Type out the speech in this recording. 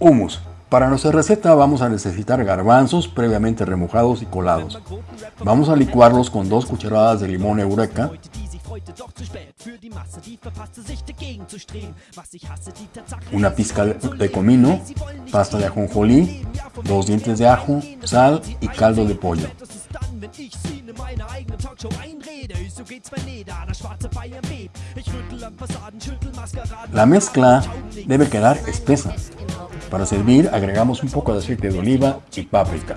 Humus. Para nuestra receta vamos a necesitar garbanzos previamente remojados y colados. Vamos a licuarlos con dos cucharadas de limón eureka, una pizca de comino, pasta de ajonjolí, dos dientes de ajo, sal y caldo de pollo. La mezcla debe quedar espesa. Para servir agregamos un poco de aceite de oliva y páprica.